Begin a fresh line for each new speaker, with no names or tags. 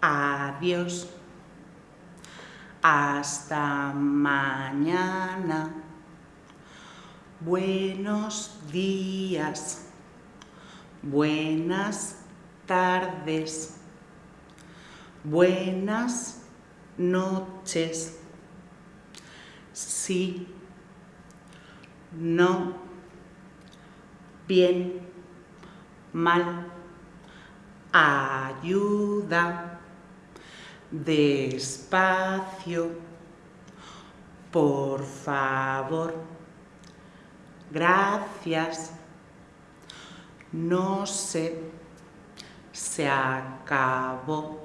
Adiós. Hasta mañana. Buenos días. Buenas tardes. Buenas noches. Sí. No. Bien. Mal. Ayuda. Despacio. Por favor. Gracias. No sé. Se acabó.